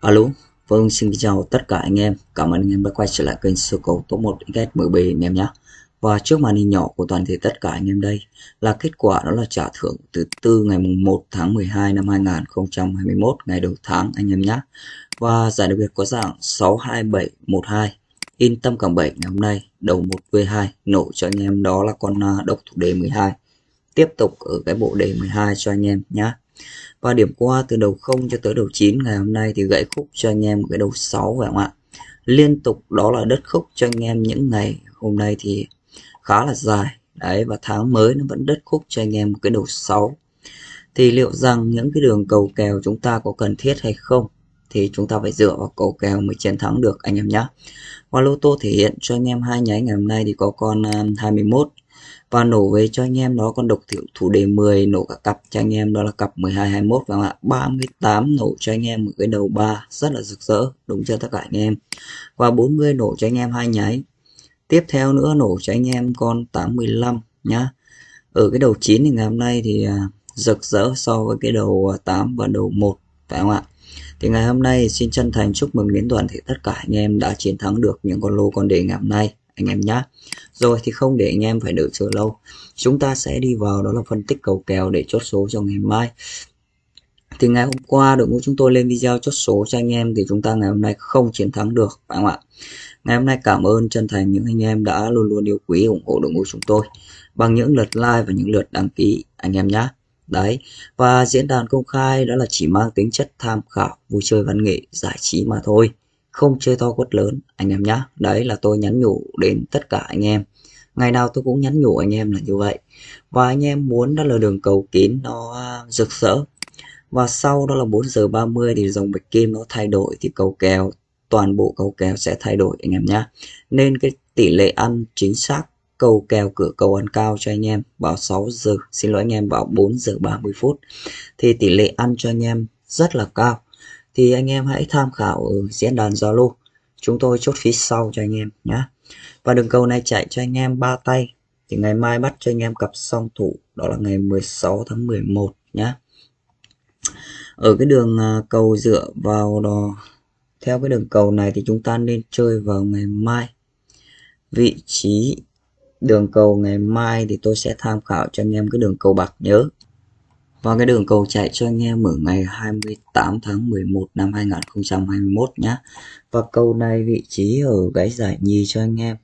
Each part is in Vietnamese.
Alo, vâng xin chào tất cả anh em. Cảm ơn anh em đã quay trở lại kênh sơ cầu top 1 XMB anh em nhé. Và trước màn hình nhỏ của toàn thể tất cả anh em đây là kết quả đó là trả thưởng từ tư ngày mùng 1 tháng 12 năm 2021 ngày đầu tháng anh em nhé. Và giải đặc biệt có dạng 62712 in tâm cảm 7 ngày hôm nay đầu 1V2 nổ cho anh em đó là con à, độc thủ đề 12. Tiếp tục ở cái bộ đề 12 cho anh em nhé. Và điểm qua từ đầu 0 cho tới đầu 9 ngày hôm nay thì gãy khúc cho anh em cái đầu 6 phải không ạ? Liên tục đó là đất khúc cho anh em những ngày hôm nay thì khá là dài. Đấy, và tháng mới nó vẫn đất khúc cho anh em một cái đầu 6. Thì liệu rằng những cái đường cầu kèo chúng ta có cần thiết hay không? Thì chúng ta phải dựa vào cầu kèo mới chiến thắng được, anh em nhé. Và lô tô thể hiện cho anh em hai nháy ngày hôm nay thì có con à, 21 và nổ về cho anh em đó con độc thiểu thủ đề 10 nổ cả cặp cho anh em, đó là cặp 12 21 và ạ 38 nổ cho anh em một cái đầu 3 rất là rực rỡ, đúng chưa tất cả anh em. Và 40 nổ cho anh em hai nháy. Tiếp theo nữa nổ cho anh em con 85 nhá. Ở cái đầu 9 thì ngày hôm nay thì à, rực rỡ so với cái đầu à, 8 và đầu 1 phải không ạ? Thì ngày hôm nay xin chân thành chúc mừng đến toàn thể tất cả anh em đã chiến thắng được những con lô con đề ngày hôm nay anh em nhé rồi thì không để anh em phải đợi chờ lâu. Chúng ta sẽ đi vào đó là phân tích cầu kèo để chốt số cho ngày mai thì ngày hôm qua đội ngũ chúng tôi lên video chốt số cho anh em thì chúng ta ngày hôm nay không chiến thắng được, phải không ạ? Ngày hôm nay cảm ơn chân thành những anh em đã luôn luôn yêu quý, ủng hộ đội ngũ chúng tôi bằng những lượt like và những lượt đăng ký, anh em nhé đấy, và diễn đàn công khai đó là chỉ mang tính chất tham khảo, vui chơi văn nghệ, giải trí mà thôi không chơi to quất lớn, anh em nhé đấy là tôi nhắn nhủ đến tất cả anh em. Ngày nào tôi cũng nhắn nhủ anh em là như vậy. Và anh em muốn đó là đường cầu kín nó à, rực rỡ. Và sau đó là 4 giờ 30 thì dòng bạch kim nó thay đổi thì cầu kèo toàn bộ cầu kèo sẽ thay đổi, anh em nhé nên cái tỷ lệ ăn chính xác cầu kèo cửa cầu ăn cao cho anh em vào 6 giờ, xin lỗi anh em, vào 4 giờ 30 phút. Thì tỷ lệ ăn cho anh em rất là cao thì anh em hãy tham khảo ở diễn đàn Zalo chúng tôi chốt phí sau cho anh em nhé và đường cầu này chạy cho anh em ba tay. Thì ngày mai bắt cho anh em cặp song thủ. Đó là ngày 16 tháng 11 nhé ở cái đường à, cầu dựa vào đó, theo cái đường cầu này thì chúng ta nên chơi vào ngày mai. Vị trí đường cầu ngày mai thì tôi sẽ tham khảo cho anh em cái đường cầu bạc nhớ và cái đường cầu chạy cho anh em ở ngày 28 tháng 11 năm 2021 nhé và cầu này vị trí ở cái giải nhì cho anh em.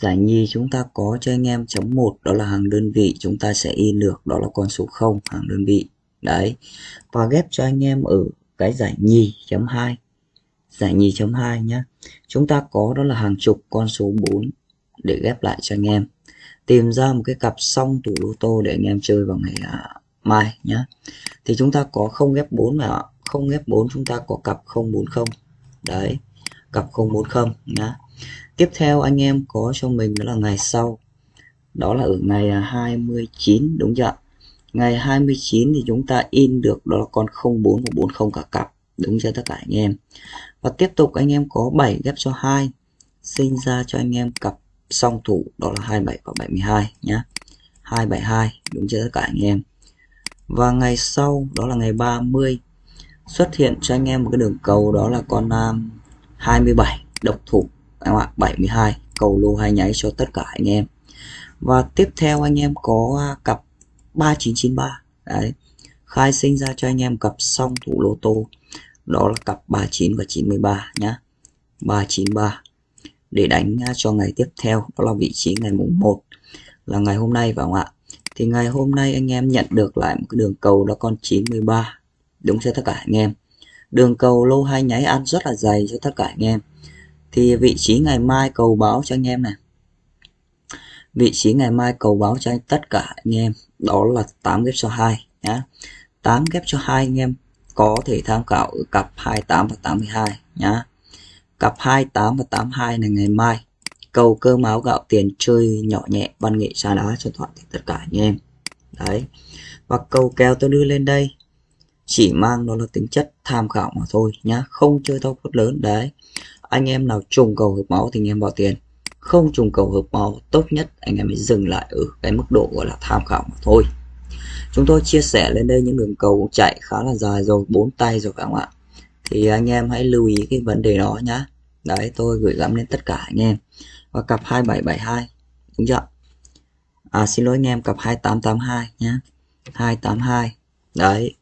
Giải nhì chúng ta có cho anh em chấm 1 đó là hàng đơn vị chúng ta sẽ in được, đó là con số 0 hàng đơn vị. Đấy. Và ghép cho anh em ở cái giải nhì chấm 2 giải nhì chấm 2 nhé chúng ta có đó là hàng chục con số 4 để ghép lại cho anh em. Tìm ra một cái cặp song tủ lô tô để anh em chơi vào ngày à, mai nhé thì chúng ta có không ghép 4 và không ghép 4 chúng ta có cặp 040 đấy, cặp 040 nhá. Tiếp theo anh em có cho mình đó là ngày sau. Đó là ở ngày à, 29 đúng chưa ngày 29 thì chúng ta in được đó là con 04 và 40 cả cặp, đúng chưa tất cả anh em? Và tiếp tục anh em có 7 ghép cho 2 sinh ra cho anh em cặp song thủ, đó là 27 và 72 nhá. 272 đúng chưa tất cả anh em? Và ngày sau đó là ngày 30 xuất hiện cho anh em một cái đường cầu đó là con à, um, 27 độc thủ. Em ạ 72 cầu lô hai nháy cho tất cả anh em. Và tiếp theo anh em có à, cặp 3993 đấy khai sinh ra cho anh em cặp song thủ lô tô. Đó là cặp 39 và 93 nhá. 393 để đánh à, cho ngày tiếp theo đó là vị trí ngày mùng 1 là ngày hôm nay phải không ạ? Thì ngày hôm nay anh em nhận được lại một cái đường cầu là con 93 đúng cho tất cả anh em. Đường cầu lô hai nháy ăn rất là dày cho tất cả anh em. Thì vị trí ngày mai cầu báo cho anh em này. Vị trí ngày mai cầu báo cho tất cả anh em, đó là 8 ghép cho 2 nhá. 8 ghép cho 2 anh em có thể tham khảo ở cặp 28 và 82 nhá. Cặp 28 và 82 này ngày mai cầu cơm áo gạo tiền chơi nhỏ nhẹ, văn nghệ xa đá cho toàn thể tất cả anh em. Đấy. Và cầu kèo tôi đưa lên đây, chỉ mang nó là tính chất tham khảo mà thôi nhá, không chơi thao quất lớn. Đấy. Anh em nào trùng cầu hợp máu thì anh em bỏ tiền. Không trùng cầu hợp máu, tốt nhất anh em mới dừng lại ở cái mức độ gọi là tham khảo mà thôi. Chúng tôi chia sẻ lên đây những đường cầu chạy khá là dài rồi, bốn tay rồi các bạn thì anh em hãy lưu ý cái vấn đề đó nhá. Đấy, tôi gửi gắm đến tất cả anh em và cặp 2772 đúng chưa? À xin lỗi anh em, cặp 2882 nhá 282 đấy.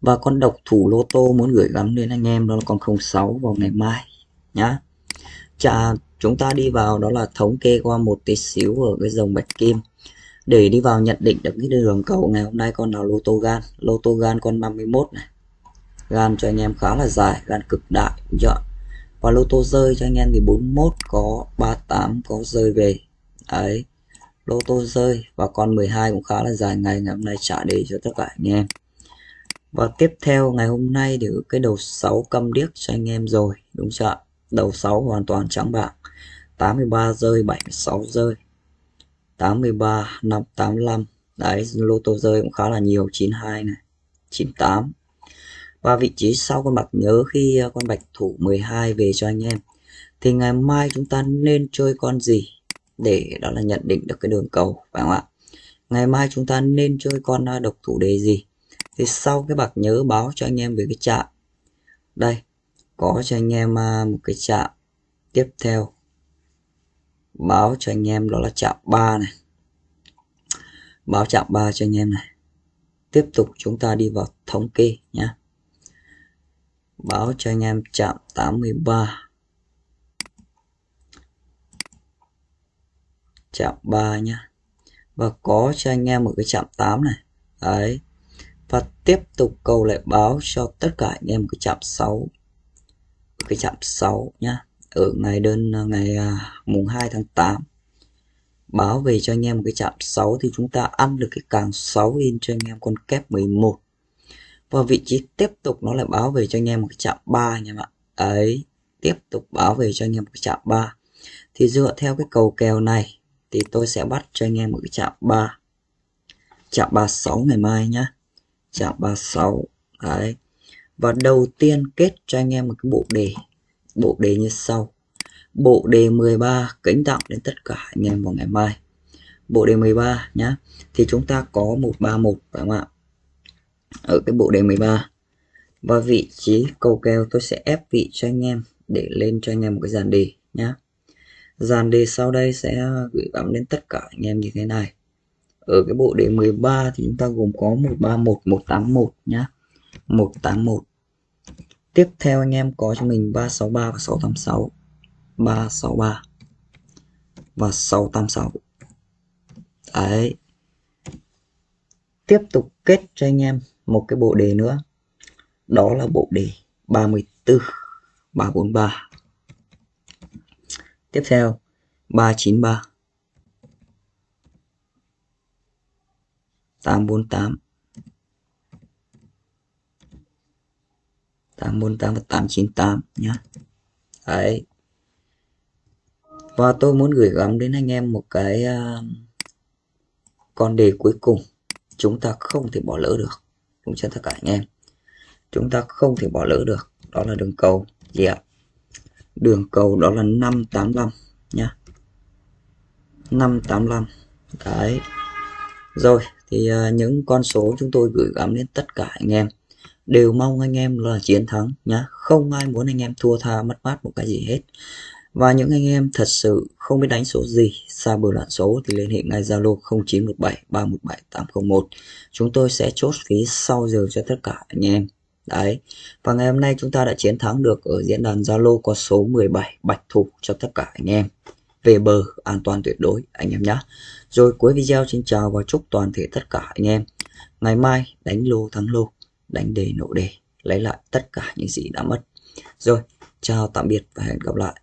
Và con độc thủ lô tô muốn gửi gắm đến anh em đó là con 06 vào ngày mai nhá. Chà, chúng ta đi vào đó là thống kê qua một tí xíu ở cái dòng bạch kim. Để đi vào nhận định được cái đường cầu ngày hôm nay con nào lô tô gan. Lô tô gan con 51 này. Gan cho anh em khá là dài, gan cực đại chọn và lô tô rơi cho anh em thì 41 có 38 có rơi về. Đấy, lô tô rơi và con 12 cũng khá là dài ngày ngày hôm nay trả đề cho tất cả anh em. Và tiếp theo, ngày hôm nay thì cái đầu 6 câm điếc cho anh em rồi, đúng chưa đầu 6 hoàn toàn trắng bạc. 83 rơi 76 rơi. 83 585 đấy, lô tô rơi cũng khá là nhiều 92 này 98 và vị trí sau con bạc nhớ khi ờ, con bạch thủ 12 về cho anh em, thì ngày mai chúng ta nên chơi con gì? Để đó là nhận định được cái đường cầu, phải không ạ? Ngày mai chúng ta nên chơi con ờ, độc thủ đề gì? Thì sau cái bạc nhớ báo cho anh em về cái chạm đây, có cho anh em ờ, một cái chạm tiếp theo. Báo cho anh em đó là chạm 3 này. Báo chạm 3 cho anh em này. Tiếp tục chúng ta đi vào thống kê nhé báo cho anh em chạm 83 chạm 3 nhá. Và có cho anh em một cái chạm 8 này. Đấy. Và tiếp tục cầu lại báo cho tất cả anh em cái chạm 6 cái chạm 6 nhá. Ở ngày đơn ngày à, mùng 2 tháng 8 báo về cho anh em một cái chạm 6 thì chúng ta ăn được cái càng 6 in cho anh em con kép 11 và vị trí tiếp tục nó lại báo về cho anh em một cái chạm 3 anh em ạ. Ấy tiếp tục báo về cho anh em một cái chạm 3 thì dựa theo cái cầu kèo này, thì tôi sẽ bắt cho anh em một cái chạm 3 chạm 36 ngày mai nhá. Chạm 36 đấy. Và đầu tiên kết cho anh em một cái bộ đề. Bộ đề như sau. Bộ đề 13 kính tặng đến tất cả anh em vào ngày mai. Bộ đề 13 nhá. Thì chúng ta có 131 phải không ạ? Ở cái bộ đề 13 và vị trí cầu kèo tôi sẽ ép vị cho anh em để lên cho anh em một cái dàn đề nhá. Dàn đề sau đây sẽ gửi gắm đến tất cả anh em như thế này. Ở cái bộ đề 13 thì chúng ta gồm có 131 181 nhá. 181 tiếp theo anh em có cho mình 363 và 686 363 và 686 đấy. Tiếp tục kết cho anh em một cái bộ đề nữa. Đó là bộ đề 34 343 tiếp theo 393 848 848 và 898 nhé đấy. Và tôi muốn gửi gắm đến anh em một cái uh, con đề cuối cùng. Chúng ta không thể bỏ lỡ được cũng cho tất cả anh em. Chúng ta không thể bỏ lỡ được. Đó là đường cầu. Gì ạ? Đường cầu đó là 585 nhá. 585 đấy. Rồi thì uh, những con số chúng tôi gửi gắm đến tất cả anh em. Đều mong anh em là chiến thắng nhá. Không ai muốn anh em thua tha mất mát một cái gì hết và những anh em thật sự không biết đánh số gì, xa bờ loạn số thì liên hệ ngay Zalo 0917 317 801. Chúng tôi sẽ chốt phí sau giờ cho tất cả anh em. Đấy. Và ngày hôm nay chúng ta đã chiến thắng được ở diễn đàn Zalo có số 17 bạch thủ cho tất cả anh em. Về bờ an toàn tuyệt đối anh em nhé. Rồi cuối video xin chào và chúc toàn thể tất cả anh em. Ngày mai đánh lô thắng lô, đánh đề nổ đề, lấy lại tất cả những gì đã mất. Rồi, chào tạm biệt và hẹn gặp lại.